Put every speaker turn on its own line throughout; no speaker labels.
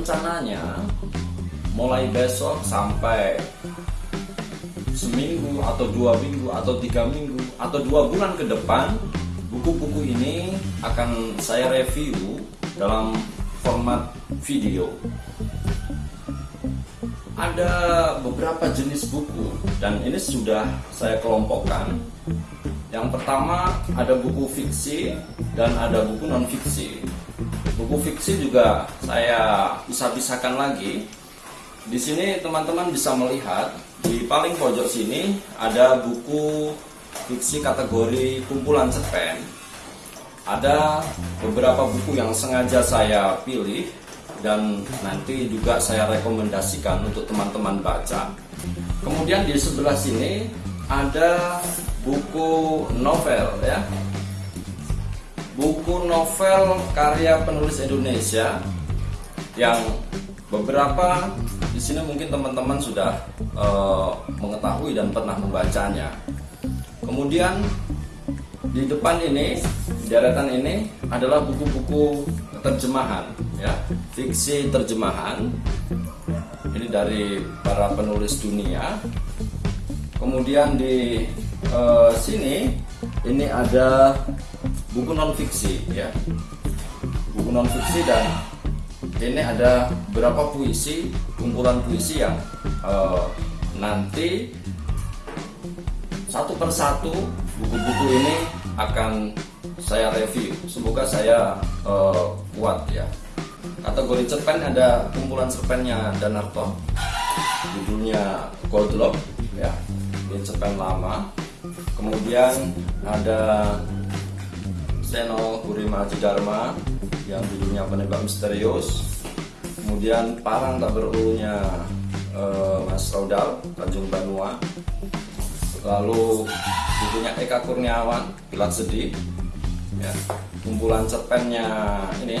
rencananya mulai besok sampai seminggu atau dua minggu atau tiga minggu atau dua bulan ke depan buku-buku ini akan saya review dalam format video. Ada beberapa jenis buku dan ini sudah saya kelompokkan. Yang pertama ada buku fiksi dan ada buku non fiksi buku fiksi juga saya bisa-bisakan lagi di sini teman-teman bisa melihat di paling pojok sini ada buku fiksi kategori kumpulan cerpen ada beberapa buku yang sengaja saya pilih dan nanti juga saya rekomendasikan untuk teman-teman baca. Kemudian di sebelah sini ada buku novel ya. Buku novel karya penulis Indonesia yang beberapa di sini mungkin teman-teman sudah uh, mengetahui dan pernah membacanya. Kemudian di depan ini, deretan ini adalah buku-buku terjemahan ya fiksi terjemahan ini dari para penulis dunia kemudian di uh, sini ini ada buku non fiksi ya buku non fiksi dan ini ada beberapa puisi kumpulan puisi yang uh, nanti satu persatu buku-buku ini akan saya review. Semoga saya uh, kuat ya. Kategori cerpen ada kumpulan cerpennya Danarto. Judulnya Goldlock ya. Ini cerpen lama. Kemudian ada Seno Kurima Dharma yang judulnya Penebak Misterius. Kemudian Parang Tak Berulunya uh, Mas Raudal Tanjung Banua. Lalu bukunya Eka Kurniawan Pilat Sedih ya kumpulan cerpennya ini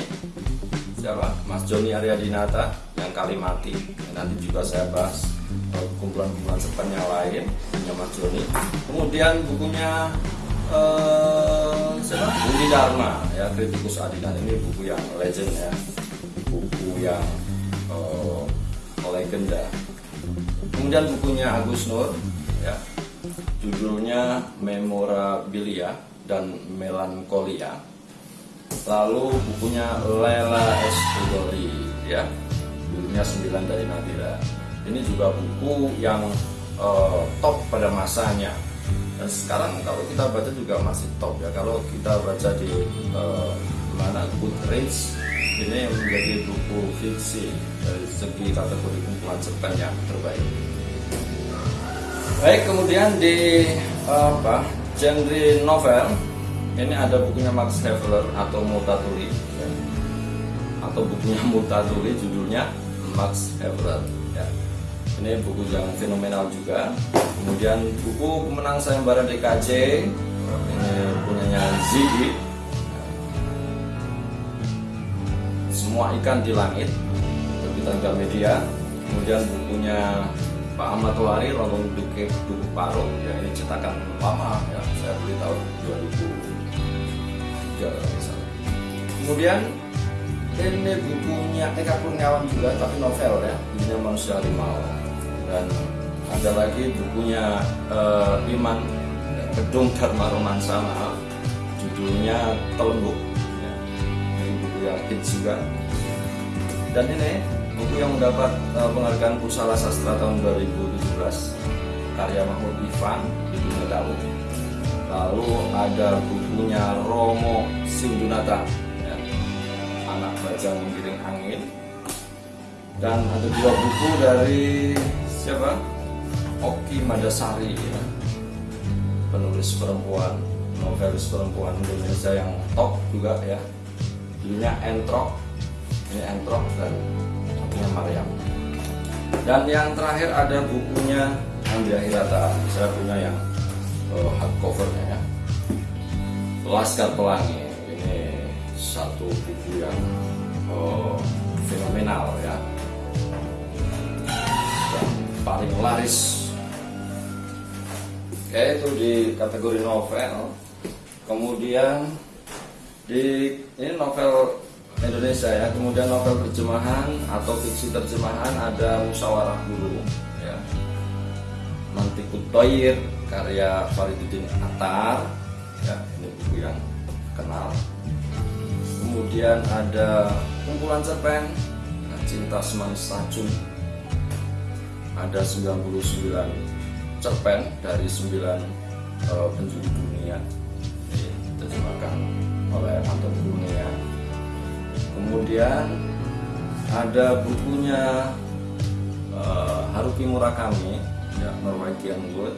siapa Mas Joni Arya Dinata yang kali mati ya, nanti juga saya bahas eh, kumpulan-kumpulan cerpen yang lain punya Mas Joni kemudian bukunya uh, Budi Dharma ya kritikus adilan ini buku yang legend ya. Buku yang uh, legenda. Kemudian bukunya Agus Nur ya. Judulnya Memorabilia dan melankolia. Lalu bukunya Lela Escudori ya. Judulnya 9 dari Nadira. Ini juga buku yang uh, top pada masanya dan sekarang kalau kita baca juga masih top ya kalau kita baca di uh, mana Goodreads ini menjadi buku fiksi dari segi kategori kumpulan cerpen yang terbaik baik kemudian di uh, apa genre novel ini ada bukunya Max Havelaar atau Mutatuli ya. atau bukunya Mutatuli judulnya Max Havelaar. Ini buku yang fenomenal juga. Kemudian buku pemenang sayembara DKJ ini punyanya Ziggy. Semua ikan di langit terbitan Gramedia kemudian bukunya Pak Ahmad Wari Rolong Duke Duku Paro. Ya ini cetakan lama ya saya beli tahun 2003 kemudian ini bukunya Eka Kurniawan juga tapi novel ya judulnya Manusia Harimau dan ada lagi bukunya uh, Iman Gedung Dharma Romansa maaf. Judulnya Telembuk. Ya. ini buku yang hits juga. Dan ini buku yang mendapat uh, penghargaan Pusala Sastra tahun 2017 karya Mahmud Ivan judulnya Daud. Lalu ada bukunya Romo Sindunata. Ya, anak baca menggiring angin. Dan ada dua buku dari siapa? Oki Madasari ya. penulis perempuan novelis perempuan Indonesia yang top juga ya. Judulnya Entrok ini Entrok dan bukunya Maryam dan yang terakhir ada bukunya Andrea Hirata. Saya punya yang uh, hardcovernya ya. Laskar Pelangi. Ini satu buku yang uh, fenomenal ya paling laris. Oke itu di kategori novel. Kemudian di ini novel Indonesia ya. Kemudian novel terjemahan atau fiksi terjemahan ada musyawarah guru ya. Mantikut Toyir karya Fariduddin Atar ya ini buku yang kenal. Kemudian ada kumpulan cerpen cinta semanis racun ada 99 cerpen dari 9 uh, penjuru dunia. Diterjemahkan oleh Anton Dunia kemudian ada bukunya uh, Haruki Murakami ya Norwegian Wood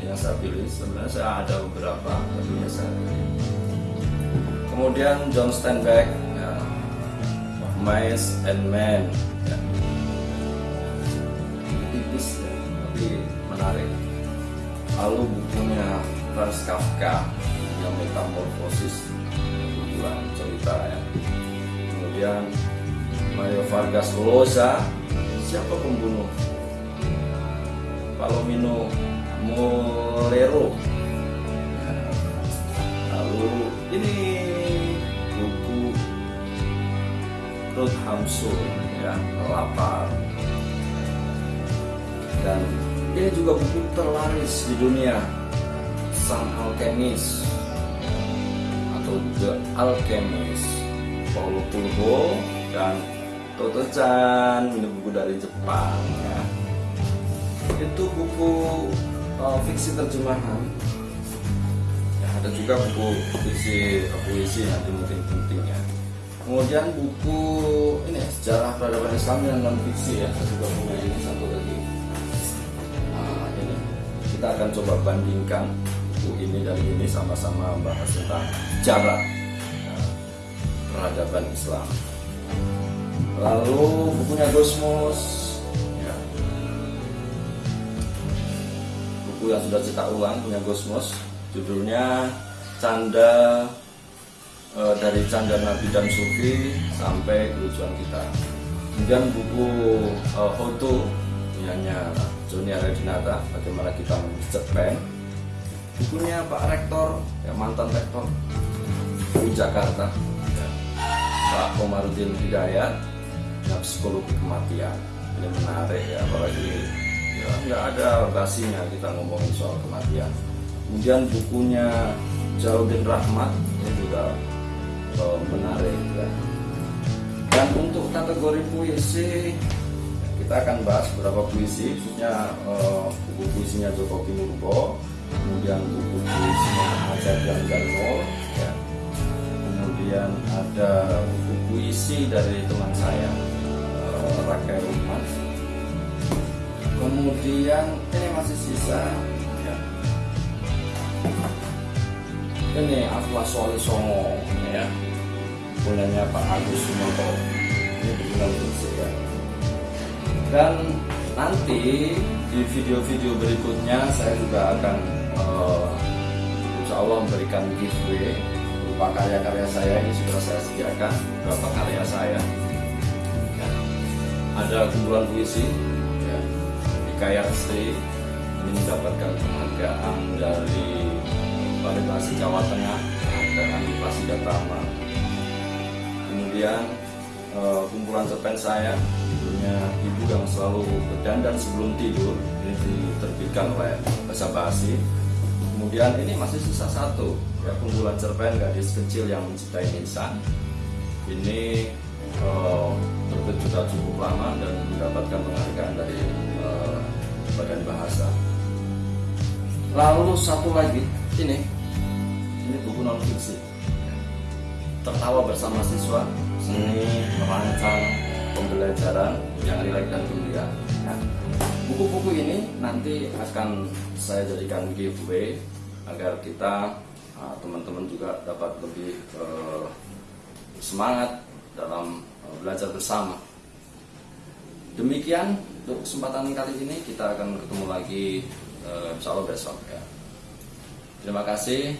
yang saya pilih. Sebenarnya saya ada beberapa tapi ya saya pilih. Kemudian John Steinbeck ya, Mice and Men. Tipis ya, tapi menarik. Lalu bukunya Franz Kafka yang metamorfosis bukuan cerita ya. Kemudian Mario Vargas Llosa siapa pembunuh? Palomino Molero lalu ini buku Ruth Hamsun ya lapar dan ini juga buku terlaris di dunia. Sang Alchemist. Atau The Alchemist. Paulo Coelho dan Toto Chan ini buku dari Jepang ya. Itu buku uh, fiksi terjemahan. Ya, ada juga buku fiksi puisi nanti mungkin penting ya. Kemudian buku ini sejarah peradaban Islam yang non fiksi ya. Saya juga punya ini satu kita akan coba bandingkan buku ini dan ini sama-sama bahas tentang sejarah ya, peradaban Islam. Lalu bukunya Gosmos. Buku yang sudah cetak ulang punya Gosmos. Judulnya Canda e, dari Canda Nabi dan Sufi sampai kelucuan kita. Kemudian buku e, Hoto punyanya Joni Aredinata bagaimana kita mencet pen bukunya Pak Rektor. Ya mantan Rektor. Di Jakarta. Ya. Pak Komarudin Hidayat ya, psikologi kematian. Ini menarik ya apalagi ya nggak ada basinya kita ngomongin soal kematian. Kemudian bukunya Jaludin Rahmat ini juga uh, menarik ya. Dan untuk kategori puisi kita akan bahas beberapa puisi khususnya uh, buku puisinya Joko Pinurbo kemudian buku puisinya Ajar dan Janmol ya. kemudian ada buku puisi dari teman saya uh, Umar kemudian ini masih sisa ya. ini Atlas Wali Songo ya punyanya Pak Agus Sumonto ini benar fiksi ya dan nanti di video-video berikutnya saya juga akan uh, insya Allah memberikan giveaway berupa karya-karya saya ini sudah saya sediakan beberapa karya saya. Ya. ada kumpulan puisi Kaya Sri ini mendapatkan penghargaan dari Baritasi Jawa Tengah penghargaan di Pasidatama kemudian uh, kumpulan cerpen saya judulnya Ibu yang selalu berdandan sebelum tidur. Ini diterbitkan oleh Bahasa Basi. Kemudian ini masih sisa satu ya kumpulan cerpen gadis kecil yang mencintai insan. Ini uh, terbit sudah cukup lama dan mendapatkan penghargaan dari uh, badan bahasa. Lalu satu lagi ini. Ini buku non fiksi. Tertawa bersama siswa seni merancang pembelajaran yang rileks dan gembira ya. buku-buku ini nanti akan saya jadikan giveaway agar kita ah, teman-teman juga dapat lebih uh, semangat dalam uh, belajar bersama demikian untuk kesempatan kali ini kita akan ketemu lagi uh, insya Allah besok ya. Terima kasih.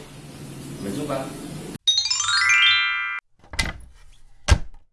Sampai jumpa.